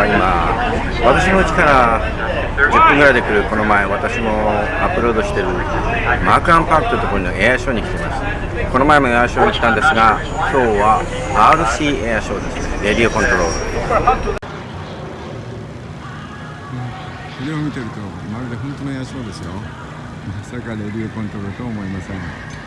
は今私の家から10分ぐらいで来るこの前私もアップロードしてるマークアンパークというところのエアショーに来てますこの前もエアショーに来たんですが今日は RC エアショーです。ねレディオコントロール。これを見てるとまるで本当のエアショーですよ。まさかレディオコントロールとは思いません。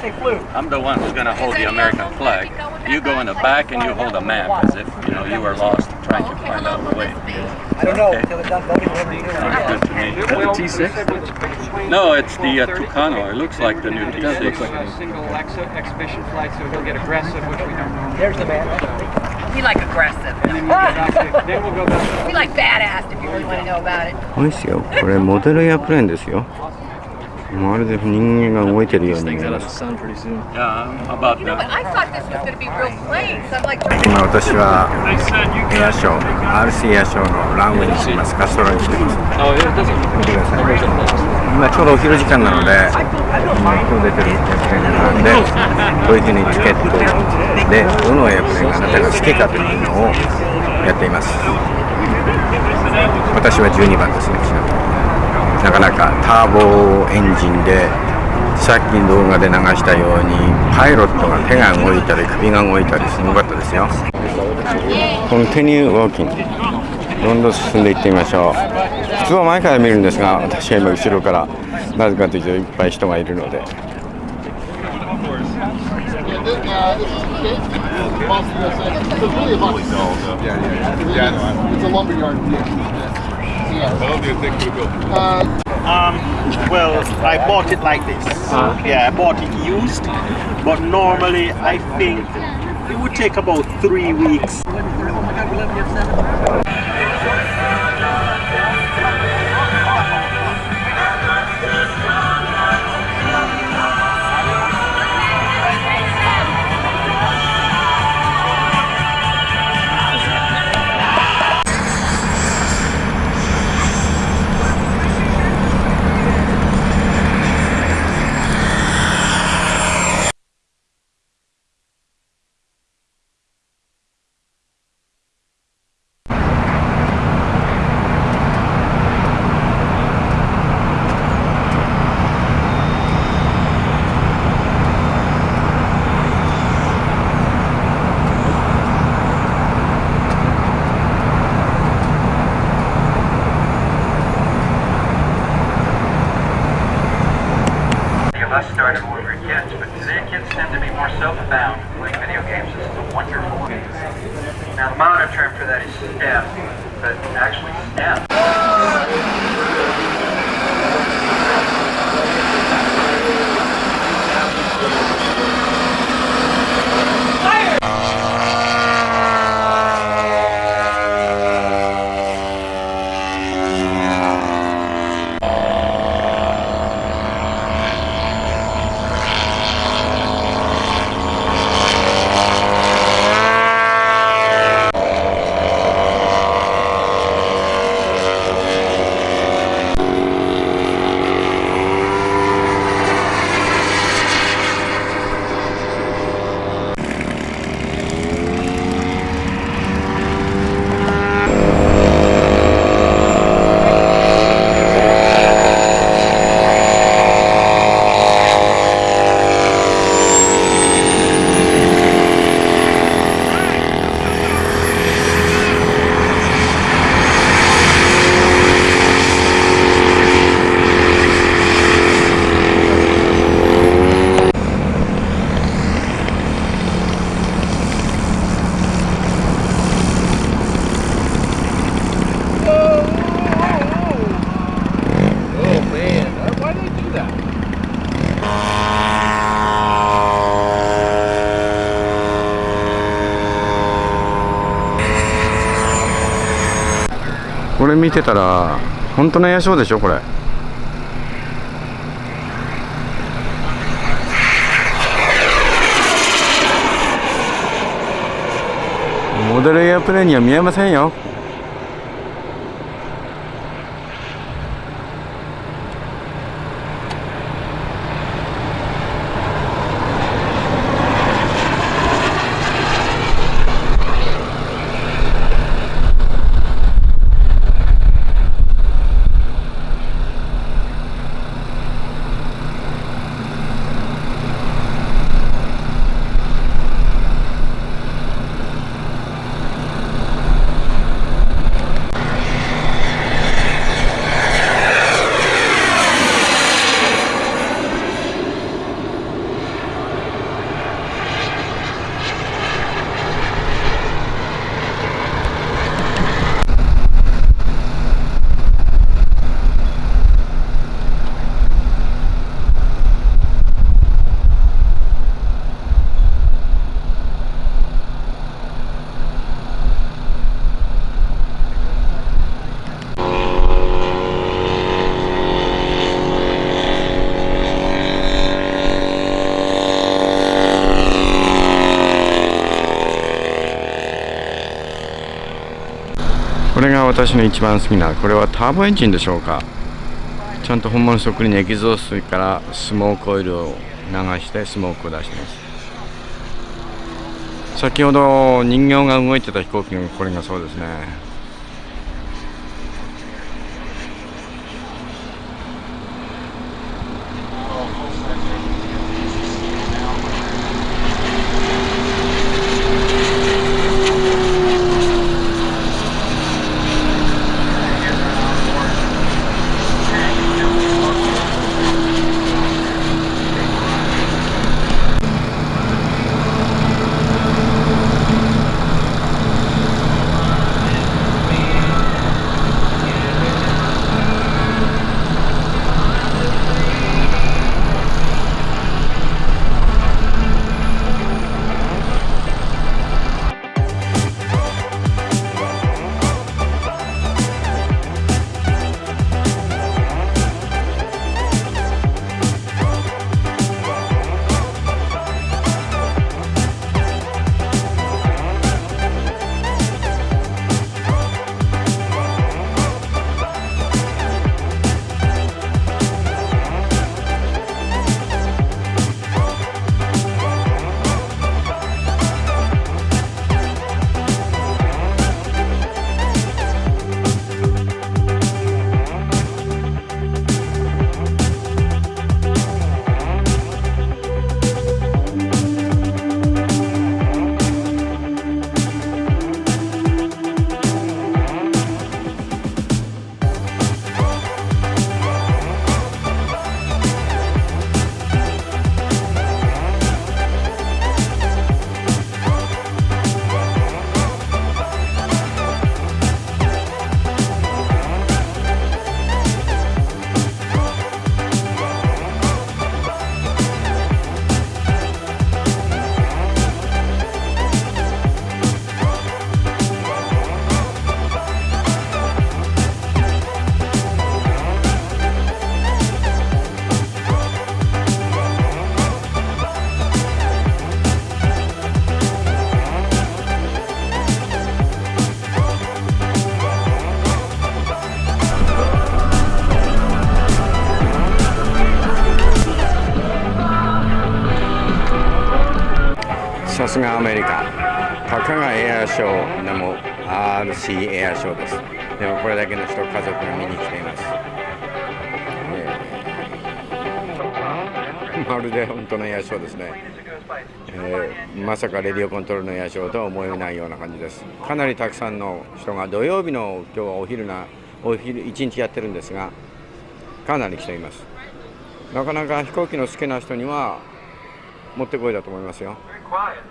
flute. I'm the one who's going to hold the American flag. You go in the back and you hold a map as if you know you were lost trying to find out the way. I don't know okay. until it's done voting whatever you Sounds good to me. Is that the T6? No, it's the uh, Tucano. It looks like the new T6. It looks like a single ex exhibition flight, so he'll get aggressive, which we don't know. There's the man. We like aggressive. then we'll go back. We like badass if you really want to know about it. これですよ。これモデルエアプレーンですよ。 まるで人間が動いてるように見えます。今私はエアショー RC エアショーのランウェイに来てます。カストロに来てます。見てください。今ちょうどお昼時間なので今今日出てるエアプレーンが並んでどういうふうにチケットでどのエアプレーンがあなたが好きかというのをやっています。私は12番ですねなかなかターボエンジンでさっき動画で流したようにパイロットが手が動いたり首が動いたりすごかったですよ。コンティニューウォーキングどんどん進んでいってみましょう。普通は前から見るんですが私は今後ろからなぜかというといっぱい人がいるので。How long do you think it will go? Uh, um, well, I bought it like this. Uh, yeah, I bought it used, but normally I think it would take about three weeks. れ見てたら本当のエアショーでしょこれ。モデルエアプレーには見えませんよ。これが私の一番好きなこれはターボエンジンでしょうか。ちゃんと本物そっくりにエキゾーストからスモークオイルを流してスモークを出してます。先ほど人形が動いてた飛行機がこれがそうですね。さすがアメリカ。たかがエアショーでも RC エアショーです。でもこれだけの人家族が見に来ています、えー。まるで本当のエアショーですね、えーまさかレディオコントロールのエアショーとは思えないような感じです。かなりたくさんの人が土曜日の今日はお昼なお昼一日やってるんですがかなり来ています。なかなか飛行機の好きな人にはもってこいだと思いますよ。Quiet.